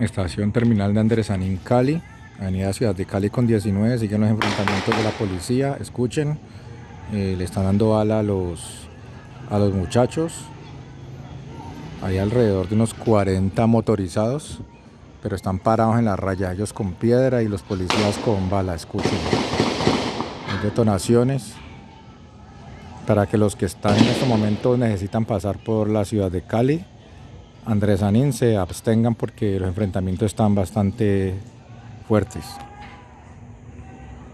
Estación terminal de Andresanín, Cali. Avenida Ciudad de Cali con 19. Siguen los enfrentamientos de la policía. Escuchen. Eh, le están dando bala a los, a los muchachos. Hay alrededor de unos 40 motorizados. Pero están parados en la raya. Ellos con piedra y los policías con bala. Escuchen. Hay detonaciones. Para que los que están en este momento necesitan pasar por la ciudad de Cali Andrés Anín se abstengan porque los enfrentamientos están bastante fuertes.